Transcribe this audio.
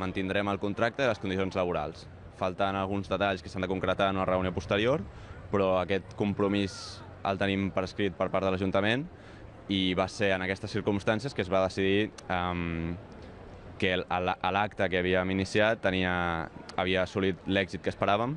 mantindrem el contracte i les condicions laborals. Falten alguns detalls que s'han de concretar en una reunió posterior, però aquest compromís el tenim prescrit per part de l'Ajuntament i va ser en aquestes circumstàncies que es va decidir um, que l'acte que havíem iniciat tenia, havia assolit l'èxit que esperàvem